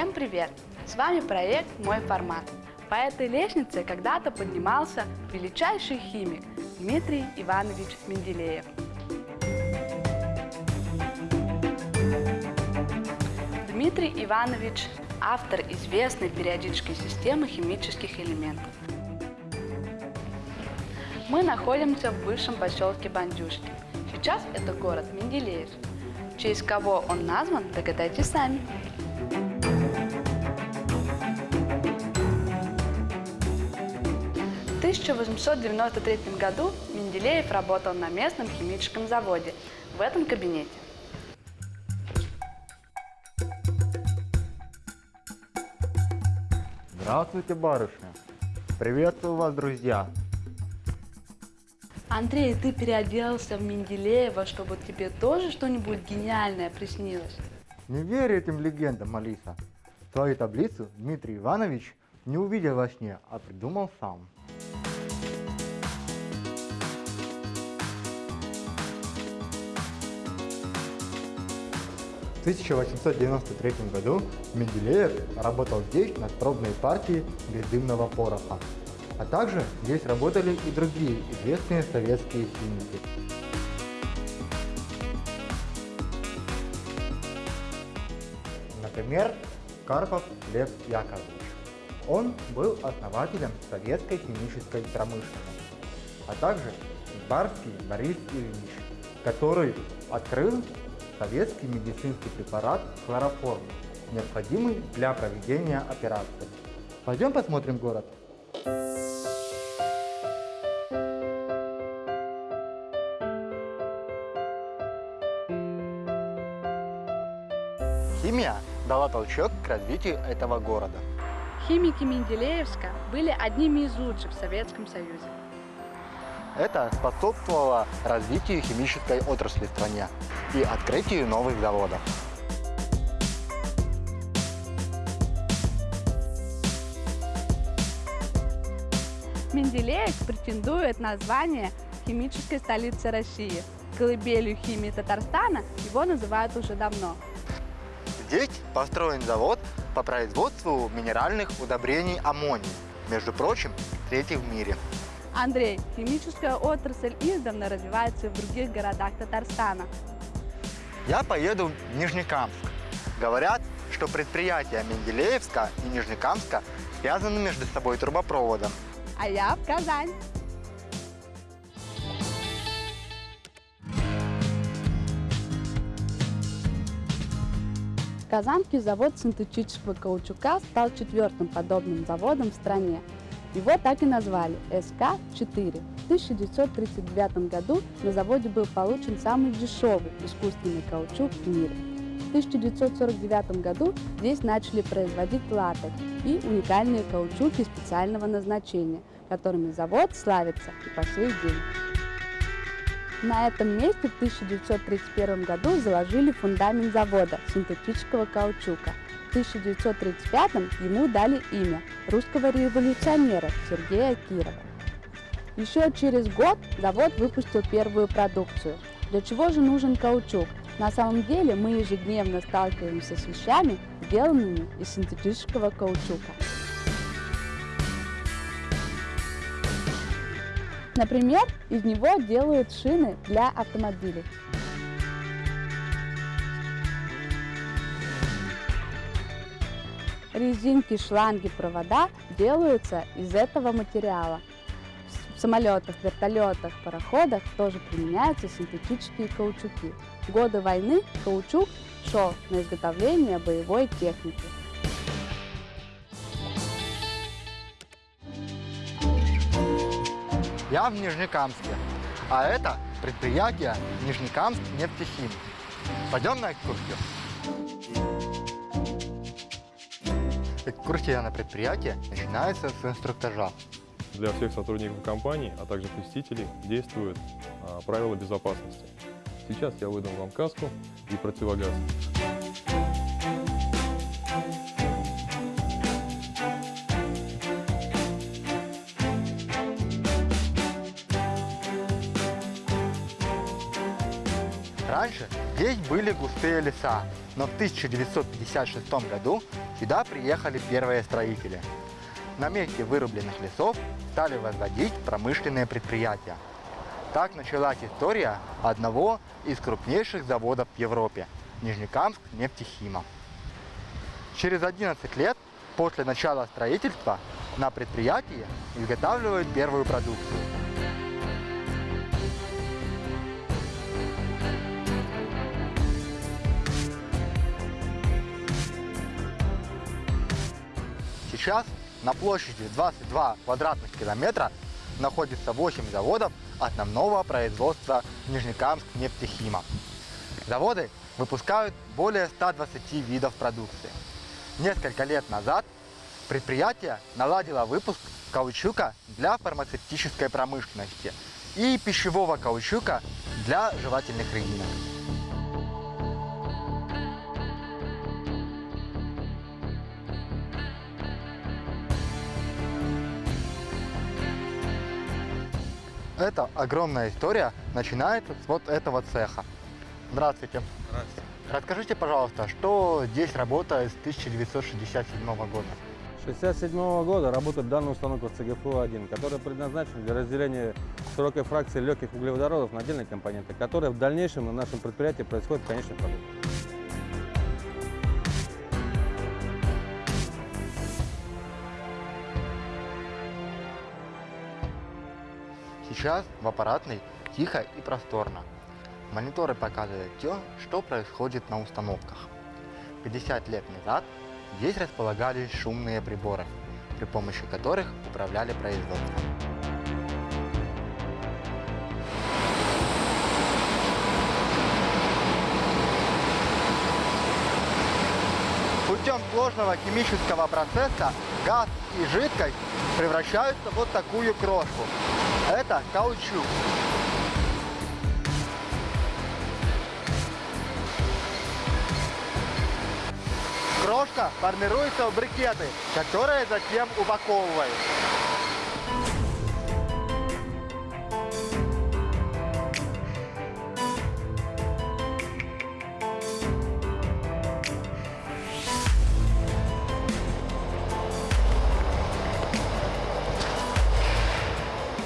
Всем привет! С вами проект «Мой формат». По этой лестнице когда-то поднимался величайший химик Дмитрий Иванович Менделеев. Дмитрий Иванович – автор известной периодической системы химических элементов. Мы находимся в бывшем поселке Бандюшки. Сейчас это город Менделеев. В кого он назван, догадайтесь сами. 1893 году Менделеев работал на местном химическом заводе в этом кабинете. Здравствуйте, барышня. Приветствую вас, друзья. Андрей, ты переоделся в Менделеева, чтобы тебе тоже что-нибудь гениальное приснилось? Не верь этим легендам, Алиса. Твою таблицу Дмитрий Иванович не увидел во сне, а придумал сам. В 1893 году Менделеев работал здесь над пробной партией бездымного пороха. А также здесь работали и другие известные советские химики. Например, Карпов Лев Яковлевич. Он был основателем советской химической промышленности, а также Барский Борис Ильич, который открыл советский медицинский препарат хлороформ, необходимый для проведения операции. Пойдем посмотрим город. Химия дала толчок к развитию этого города. Химики Менделеевска были одними из лучших в Советском Союзе. Это способствовало развитию химической отрасли в стране и открытию новых заводов. Менделеев претендует на звание химической столицы России. Колыбелью химии Татарстана его называют уже давно. Здесь построен завод по производству минеральных удобрений аммоний, между прочим, третий в мире. Андрей, химическая отрасль издавна развивается в других городах Татарстана. Я поеду в Нижнекамск. Говорят, что предприятия Менделеевска и Нижнекамска связаны между собой трубопроводом. А я в Казань. Казанский завод синтетического каучука стал четвертым подобным заводом в стране. Его так и назвали – СК-4. В 1939 году на заводе был получен самый дешевый искусственный каучук в мире. В 1949 году здесь начали производить латекс и уникальные каучуки специального назначения, которыми завод славится и по сей день. На этом месте в 1931 году заложили фундамент завода синтетического каучука. В 1935 ему дали имя русского революционера Сергея Кирова. Еще через год завод выпустил первую продукцию. Для чего же нужен каучук? На самом деле мы ежедневно сталкиваемся с вещами, сделанными из синтетического каучука. Например, из него делают шины для автомобилей. Резинки, шланги, провода делаются из этого материала. В самолетах, вертолетах, пароходах тоже применяются синтетические каучуки. В годы войны каучук шел на изготовление боевой техники. Я в Нижнекамске, а это предприятие Нижнекамск нефтехим. Пойдем на экскурсию. Экскурсия на предприятие начинается с инструктажа. Для всех сотрудников компании, а также посетителей действуют а, правила безопасности. Сейчас я выдам вам каску и противогаз. Раньше Здесь были густые леса, но в 1956 году сюда приехали первые строители. На месте вырубленных лесов стали возводить промышленные предприятия. Так началась история одного из крупнейших заводов в Европе – Нижнекамск нефтехима. Через 11 лет после начала строительства на предприятии изготавливают первую продукцию. Сейчас на площади 22 квадратных километра находится 8 заводов основного производства Нижнекамск нефтехима. Заводы выпускают более 120 видов продукции. Несколько лет назад предприятие наладило выпуск каучука для фармацевтической промышленности и пищевого каучука для жевательных резинок. Эта огромная история начинается с вот этого цеха. Здравствуйте. Здравствуйте. Расскажите, пожалуйста, что здесь работает с 1967 года? С 1967 года работает данная установка ЦГФУ-1, которая предназначена для разделения широкой фракции легких углеводородов на отдельные компоненты, которые в дальнейшем на нашем предприятии происходят в конечном продукте. Сейчас в аппаратной тихо и просторно. Мониторы показывают то, что происходит на установках. 50 лет назад здесь располагались шумные приборы, при помощи которых управляли производством. Путем сложного химического процесса газ и жидкость превращаются в вот такую крошку. Это каучук. Крошка формируется в брикеты, которые затем упаковывают.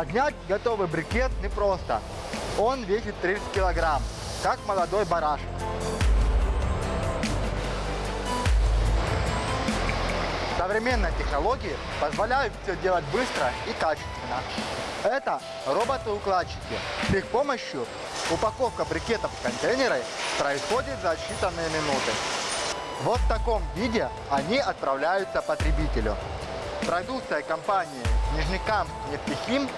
Поднять готовый брикет непросто. Он весит 30 килограмм, как молодой барашек. Современные технологии позволяют все делать быстро и качественно. Это роботы-укладчики. С их помощью упаковка брикетов в контейнеры происходит за считанные минуты. Вот в таком виде они отправляются потребителю. Продукция компании Нижнекамск нефтехим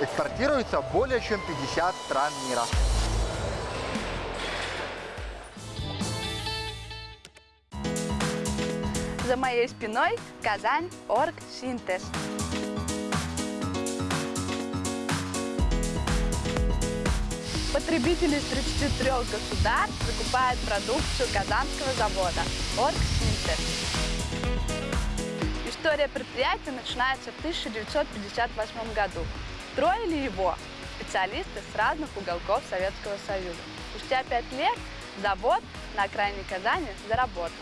экспортируется в более чем 50 стран мира. За моей спиной Казань Орг Синтез. Потребители из 33 государств закупают продукцию казанского завода Орг Синтез. История предприятия начинается в 1958 году. Строили его специалисты с разных уголков Советского Союза. Спустя пять лет завод на окраине Казани заработал.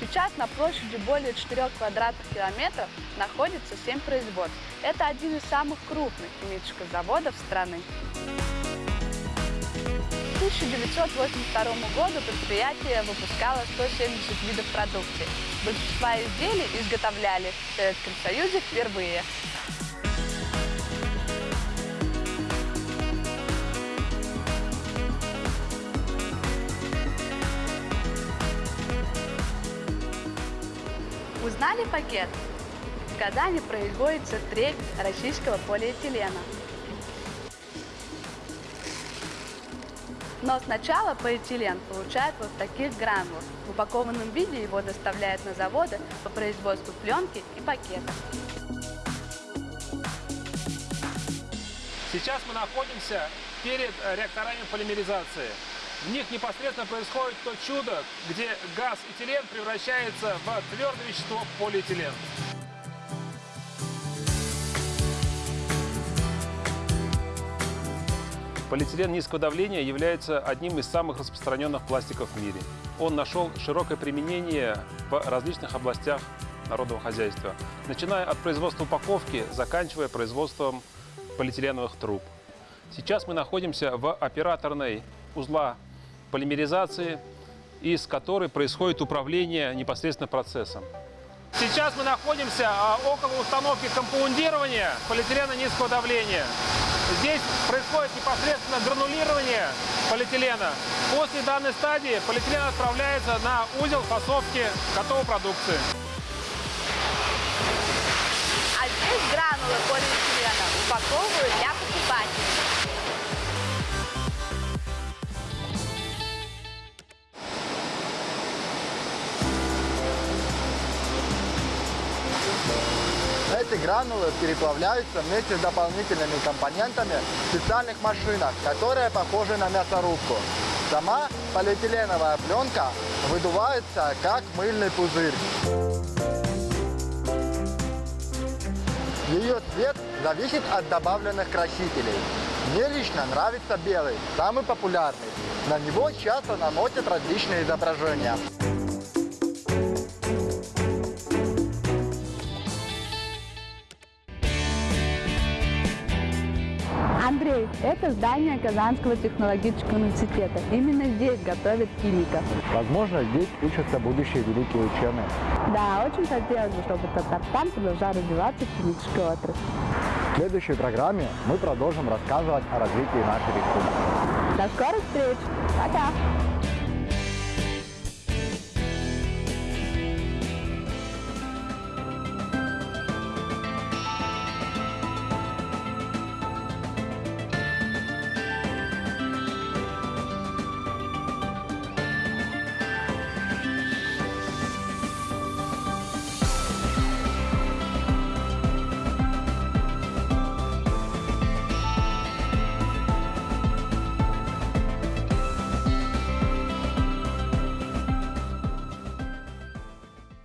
Сейчас на площади более 4 квадратных километров находится 7 производств. Это один из самых крупных химических заводов страны. К 1982 году предприятие выпускало 170 видов продукции. Большинство изделий изготовляли в Советском Союзе впервые. Узнали пакет? Казани производится треть российского полиэтилена. Но сначала полиэтилен получают вот в таких гранулах. В упакованном виде его доставляют на заводы по производству пленки и пакетов. Сейчас мы находимся перед реакторами полимеризации. В них непосредственно происходит то чудо, где газ этилен превращается в твердое вещество полиэтилен. Полиэтилен низкого давления является одним из самых распространенных пластиков в мире. Он нашел широкое применение в различных областях народного хозяйства, начиная от производства упаковки, заканчивая производством полиэтиленовых труб. Сейчас мы находимся в операторной узла полимеризации, из которой происходит управление непосредственно процессом. Сейчас мы находимся а, около установки компаундирования полиэтилена низкого давления. Здесь происходит непосредственно гранулирование полиэтилена. После данной стадии полиэтилен отправляется на узел фасовки готовой продукции. А здесь гранулы полиэтилена упаковывают для покупателей. Эти гранулы переплавляются вместе с дополнительными компонентами в специальных машинах, которые похожи на мясорубку. Сама полиэтиленовая пленка выдувается как мыльный пузырь. Ее цвет зависит от добавленных красителей. Мне лично нравится белый, самый популярный. На него часто наносят различные изображения. Это здание Казанского технологического университета. Именно здесь готовят химиков. Возможно, здесь учатся будущие великие ученые. Да, очень хотелось бы, чтобы Татарстан продолжал развиваться в химической отрасли. В следующей программе мы продолжим рассказывать о развитии нашей республики. До скорых встреч! Пока!